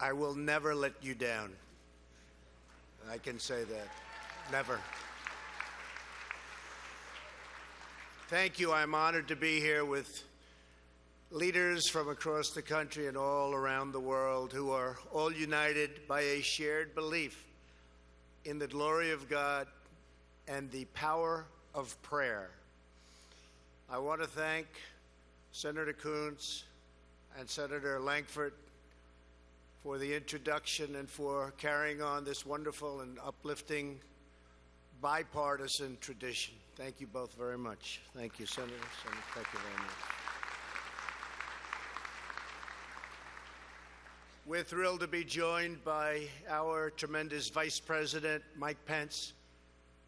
I will never let you down. I can say that. Never. Thank you. I'm honored to be here with leaders from across the country and all around the world who are all united by a shared belief in the glory of God and the power of prayer. I want to thank Senator Coons and Senator Lankford for the introduction and for carrying on this wonderful and uplifting bipartisan tradition. Thank you both very much. Thank you, Senator. Senator thank you very much. We're thrilled to be joined by our tremendous Vice President, Mike Pence,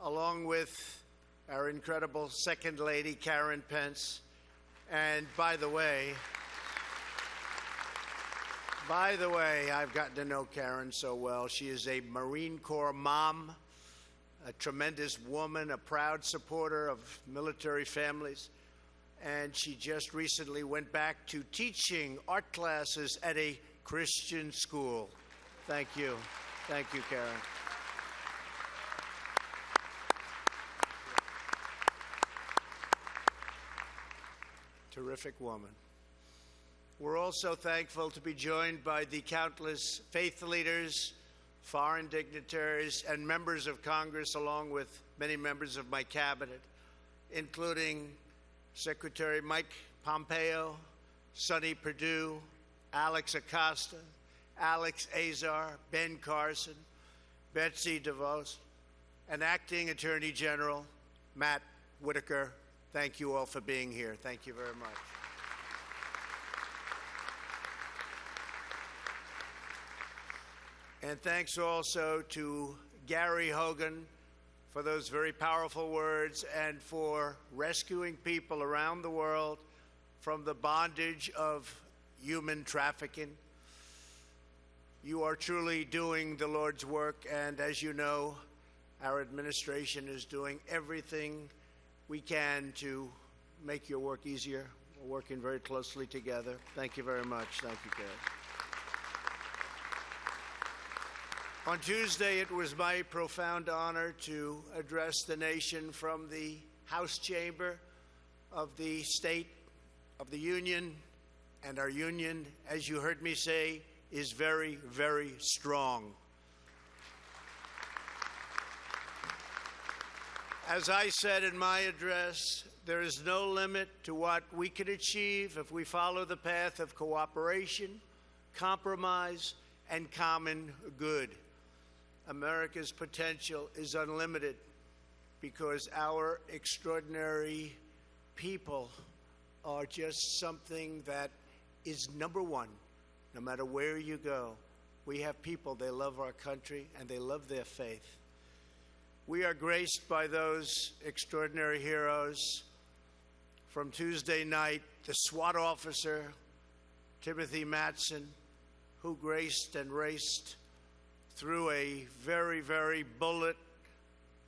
along with our incredible Second Lady, Karen Pence. And by the way, by the way, I've gotten to know Karen so well. She is a Marine Corps mom, a tremendous woman, a proud supporter of military families. And she just recently went back to teaching art classes at a Christian school. Thank you. Thank you, Karen. Terrific woman. We're also thankful to be joined by the countless faith leaders, foreign dignitaries, and members of Congress, along with many members of my cabinet, including Secretary Mike Pompeo, Sonny Perdue, Alex Acosta, Alex Azar, Ben Carson, Betsy DeVos, and Acting Attorney General Matt Whitaker. Thank you all for being here. Thank you very much. And thanks also to Gary Haugen for those very powerful words and for rescuing people around the world from the bondage of human trafficking. You are truly doing the Lord's work, and as you know, our administration is doing everything we can to make your work easier. We're working very closely together. Thank you very much. Thank you, Gary. On Tuesday, it was my profound honor to address the nation from the House chamber of the State of the Union. And our union, as you heard me say, is very, very strong. As I said in my address, there is no limit to what we can achieve if we follow the path of cooperation, compromise, and common good. America's potential is unlimited because our extraordinary people are just something that is number one, no matter where you go. We have people, they love our country and they love their faith. We are graced by those extraordinary heroes. From Tuesday night, the SWAT officer, Timothy Matson, who graced and raced through a very, very bullet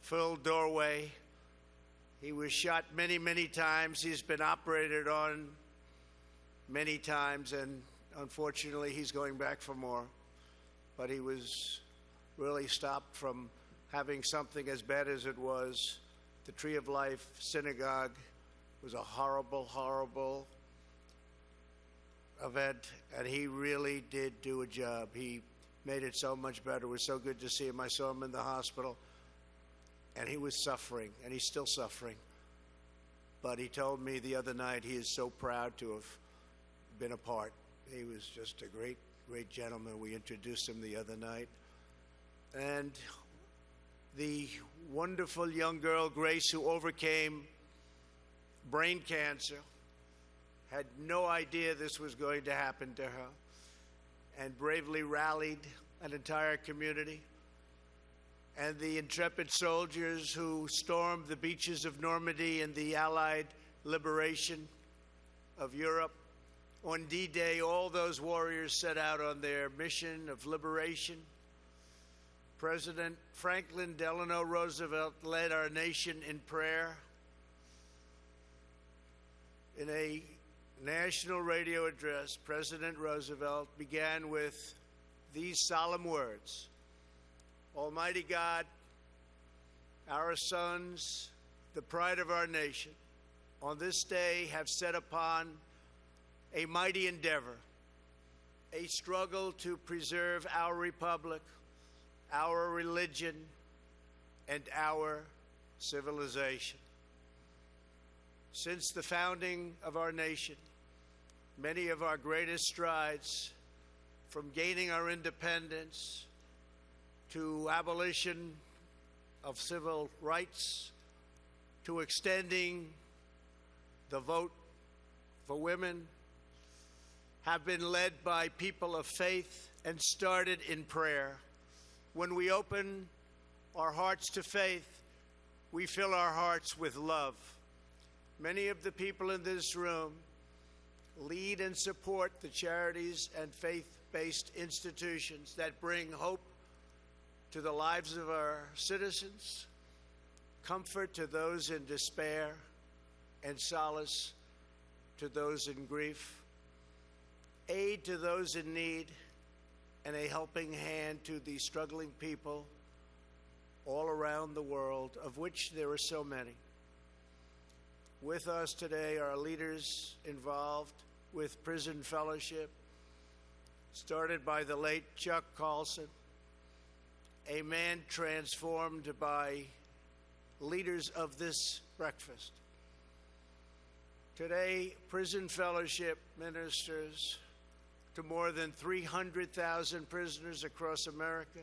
filled doorway. He was shot many, many times. He's been operated on many times, and unfortunately, he's going back for more. But he was really stopped from having something as bad as it was. The Tree of Life Synagogue was a horrible, horrible event, and he really did do a job. He made it so much better. It was so good to see him. I saw him in the hospital, and he was suffering, and he's still suffering. But he told me the other night he is so proud to have been a part. He was just a great, great gentleman. We introduced him the other night. And the wonderful young girl, Grace, who overcame brain cancer, had no idea this was going to happen to her and bravely rallied an entire community. And the intrepid soldiers who stormed the beaches of Normandy in the Allied liberation of Europe. On D Day, all those warriors set out on their mission of liberation. President Franklin Delano Roosevelt led our nation in prayer. In a national radio address, President Roosevelt began with these solemn words Almighty God, our sons, the pride of our nation, on this day have set upon a mighty endeavor, a struggle to preserve our republic, our religion, and our civilization. Since the founding of our nation, many of our greatest strides, from gaining our independence to abolition of civil rights to extending the vote for women, have been led by people of faith and started in prayer. When we open our hearts to faith, we fill our hearts with love. Many of the people in this room lead and support the charities and faith based institutions that bring hope to the lives of our citizens, comfort to those in despair, and solace to those in grief, aid to those in need, and a helping hand to the struggling people all around the world, of which there are so many. With us today are leaders involved with Prison Fellowship, started by the late Chuck Colson, a man transformed by leaders of this breakfast. Today, Prison Fellowship ministers to more than 300,000 prisoners across America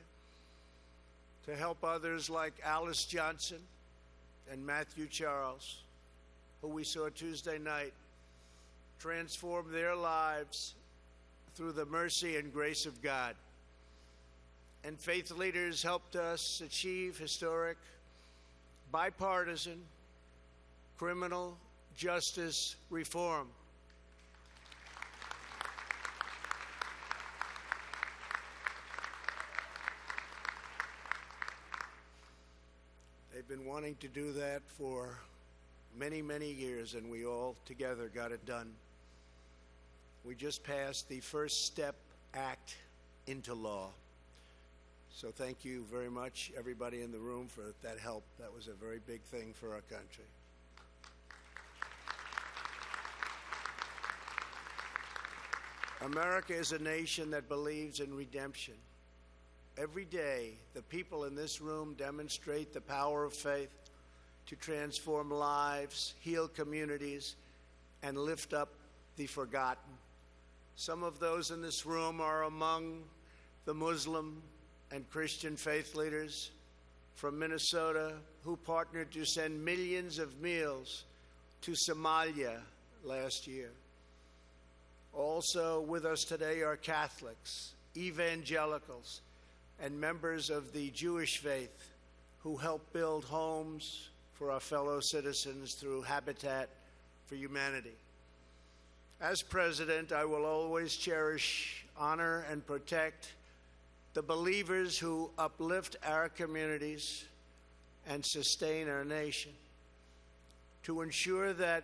to help others like Alice Johnson and Matthew Charles, who we saw Tuesday night, transform their lives through the mercy and grace of God. And faith leaders helped us achieve historic, bipartisan, criminal justice reform. They've been wanting to do that for many, many years, and we all together got it done. We just passed the First Step Act into law. So thank you very much, everybody in the room, for that help. That was a very big thing for our country. America is a nation that believes in redemption. Every day, the people in this room demonstrate the power of faith to transform lives, heal communities, and lift up the forgotten. Some of those in this room are among the Muslim and Christian faith leaders from Minnesota who partnered to send millions of meals to Somalia last year. Also with us today are Catholics, evangelicals, and members of the Jewish faith who help build homes for our fellow citizens through Habitat for Humanity. As president, I will always cherish, honor, and protect the believers who uplift our communities and sustain our nation. To ensure that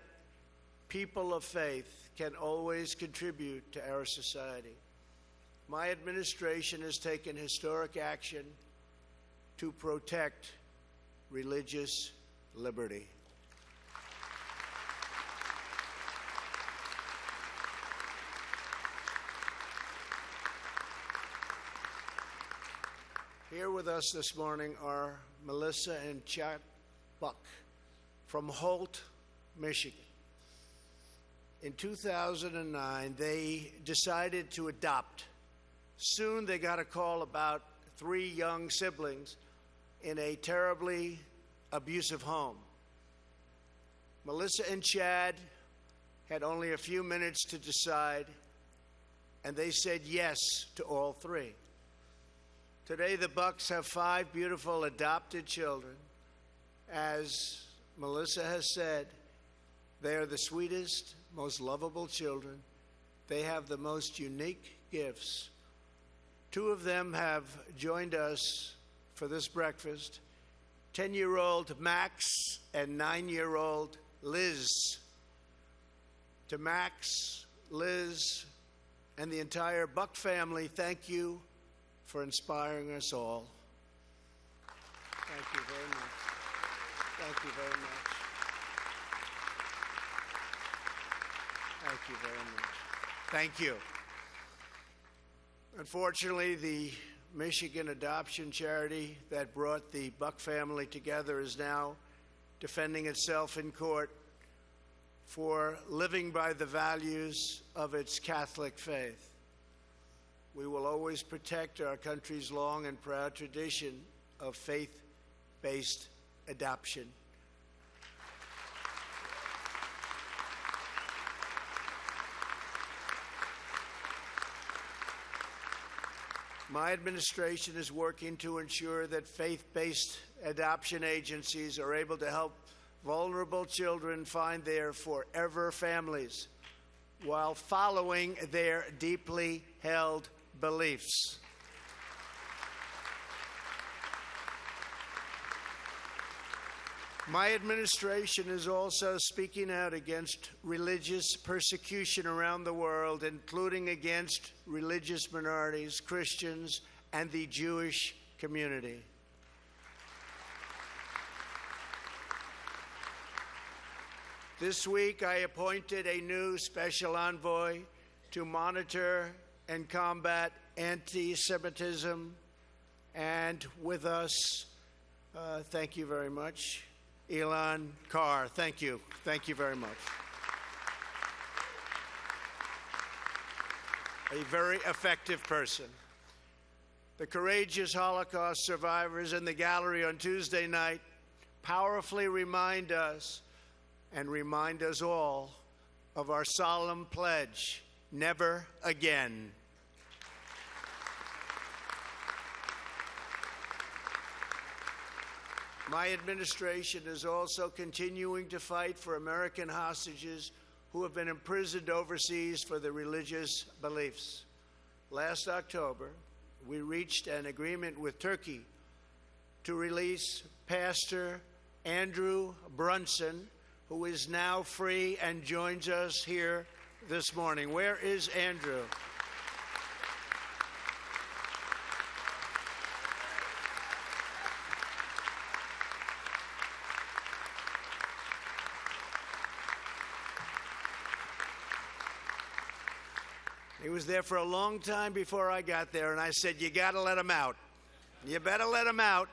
people of faith can always contribute to our society. My administration has taken historic action to protect religious liberty. Here with us this morning are Melissa and Chad Buck from Holt, Michigan. In 2009, they decided to adopt. Soon they got a call about three young siblings in a terribly abusive home. Melissa and Chad had only a few minutes to decide, and they said yes to all three. Today, the Bucks have five beautiful adopted children. As Melissa has said, they are the sweetest, most lovable children. They have the most unique gifts. Two of them have joined us for this breakfast 10 year old Max and 9 year old Liz. To Max, Liz, and the entire Buck family, thank you for inspiring us all. Thank you very much. Thank you very much. Thank you very much. Thank you. Unfortunately, the Michigan adoption charity that brought the Buck family together is now defending itself in court for living by the values of its Catholic faith. We will always protect our country's long and proud tradition of faith based adoption. My administration is working to ensure that faith based adoption agencies are able to help vulnerable children find their forever families while following their deeply held beliefs. My administration is also speaking out against religious persecution around the world, including against religious minorities, Christians, and the Jewish community. This week, I appointed a new special envoy to monitor and combat anti Semitism. And with us, uh, thank you very much, Elan Carr. Thank you. Thank you very much. A very effective person. The courageous Holocaust survivors in the gallery on Tuesday night powerfully remind us and remind us all of our solemn pledge never again. My administration is also continuing to fight for American hostages who have been imprisoned overseas for their religious beliefs. Last October, we reached an agreement with Turkey to release Pastor Andrew Brunson, who is now free and joins us here this morning. Where is Andrew? Was there for a long time before I got there, and I said, You got to let him out. You better let him out.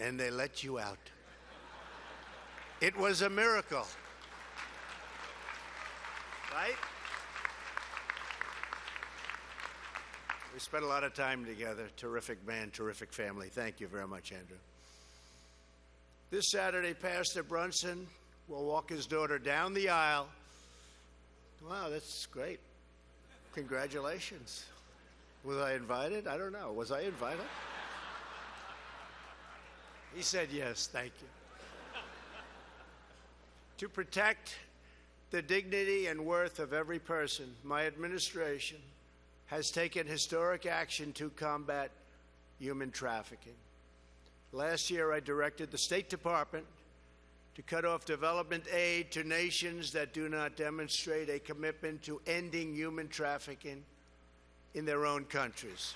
And they let you out. It was a miracle. Right? We spent a lot of time together. Terrific man, terrific family. Thank you very much, Andrew. This Saturday, Pastor Brunson will walk his daughter down the aisle. Wow, that's great. Congratulations. Was I invited? I don't know. Was I invited? He said yes, thank you. to protect the dignity and worth of every person, my administration has taken historic action to combat human trafficking. Last year, I directed the State Department to cut off development aid to nations that do not demonstrate a commitment to ending human trafficking in their own countries.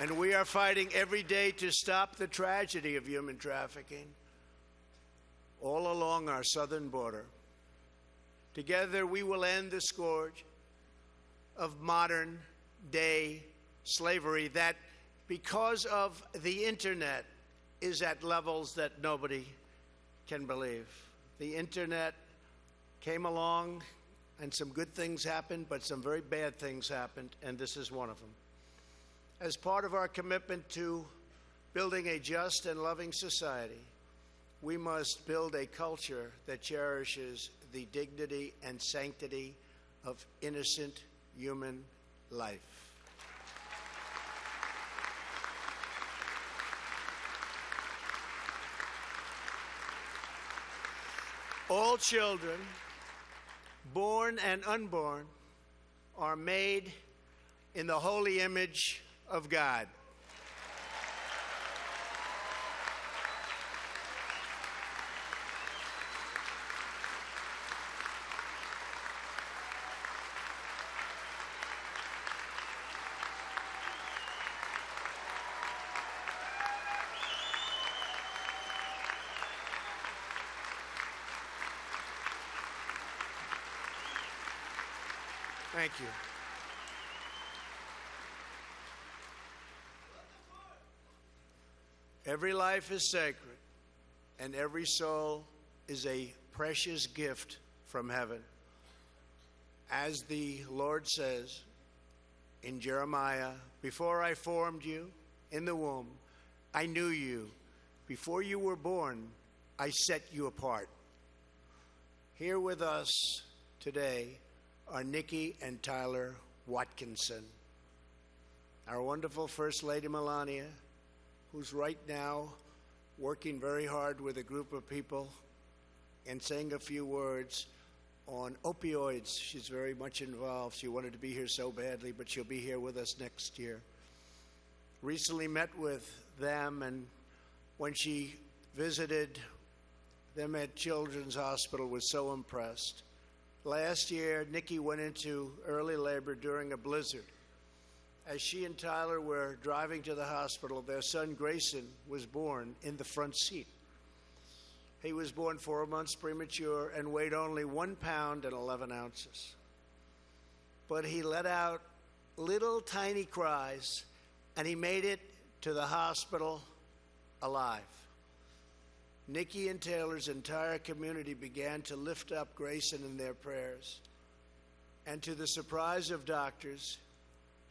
And we are fighting every day to stop the tragedy of human trafficking all along our southern border. Together, we will end the scourge of modern day slavery that, because of the internet, is at levels that nobody can believe. The internet came along and some good things happened, but some very bad things happened, and this is one of them. As part of our commitment to building a just and loving society, we must build a culture that cherishes the dignity and sanctity of innocent human life. All children, born and unborn, are made in the holy image of God. Thank you. Every life is sacred, and every soul is a precious gift from heaven. As the Lord says in Jeremiah, Before I formed you in the womb, I knew you. Before you were born, I set you apart. Here with us today are Nikki and Tyler Watkinson. Our wonderful First Lady Melania, who's right now working very hard with a group of people and saying a few words on opioids. She's very much involved. She wanted to be here so badly, but she'll be here with us next year. Recently met with them, and when she visited them at Children's Hospital, was so impressed. Last year, Nikki went into early labor during a blizzard. As she and Tyler were driving to the hospital, their son Grayson was born in the front seat. He was born four months premature and weighed only one pound and 11 ounces. But he let out little tiny cries and he made it to the hospital alive. Nikki and Taylor's entire community began to lift up Grayson in their prayers. And to the surprise of doctors,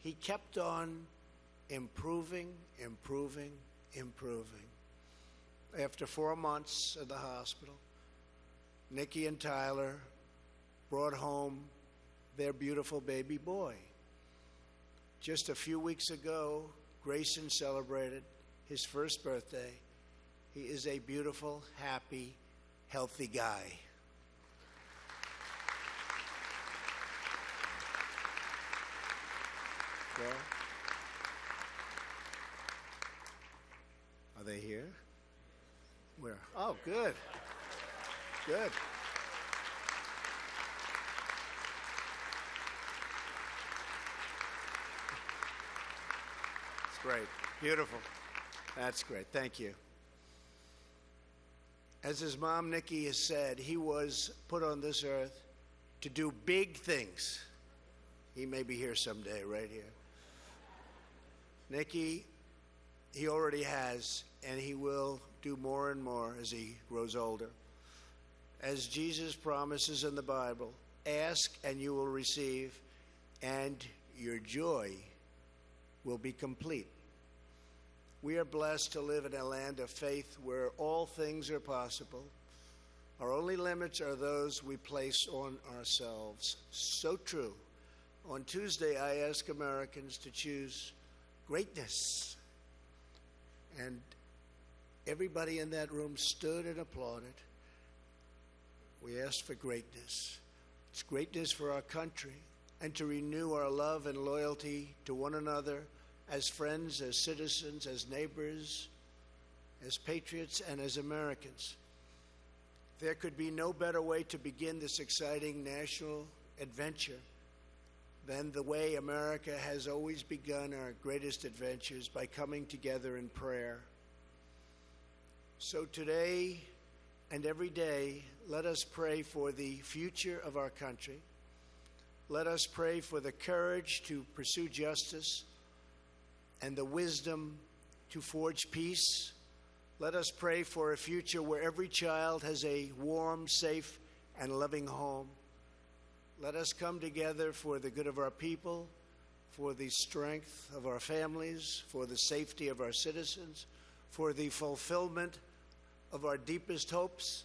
he kept on improving, improving, improving. After four months at the hospital, Nikki and Tyler brought home their beautiful baby boy. Just a few weeks ago, Grayson celebrated his first birthday. He is a beautiful, happy, healthy guy. Are they here? Where? Oh, good. Good. It's great. Beautiful. That's great. Thank you. As his mom, Nikki, has said, he was put on this earth to do big things. He may be here someday, right here. Nikki, he already has, and he will do more and more as he grows older. As Jesus promises in the Bible, ask and you will receive, and your joy will be complete. We are blessed to live in a land of faith where all things are possible. Our only limits are those we place on ourselves. So true. On Tuesday, I asked Americans to choose greatness. And everybody in that room stood and applauded. We asked for greatness. It's greatness for our country and to renew our love and loyalty to one another as friends, as citizens, as neighbors, as patriots, and as Americans. There could be no better way to begin this exciting national adventure than the way America has always begun our greatest adventures by coming together in prayer. So today and every day, let us pray for the future of our country. Let us pray for the courage to pursue justice and the wisdom to forge peace. Let us pray for a future where every child has a warm, safe, and loving home. Let us come together for the good of our people, for the strength of our families, for the safety of our citizens, for the fulfillment of our deepest hopes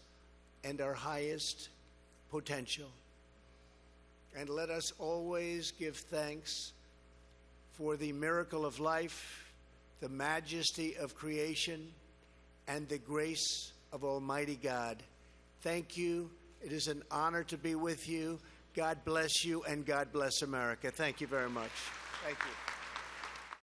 and our highest potential. And let us always give thanks for the miracle of life, the majesty of creation, and the grace of Almighty God. Thank you. It is an honor to be with you. God bless you and God bless America. Thank you very much. Thank you.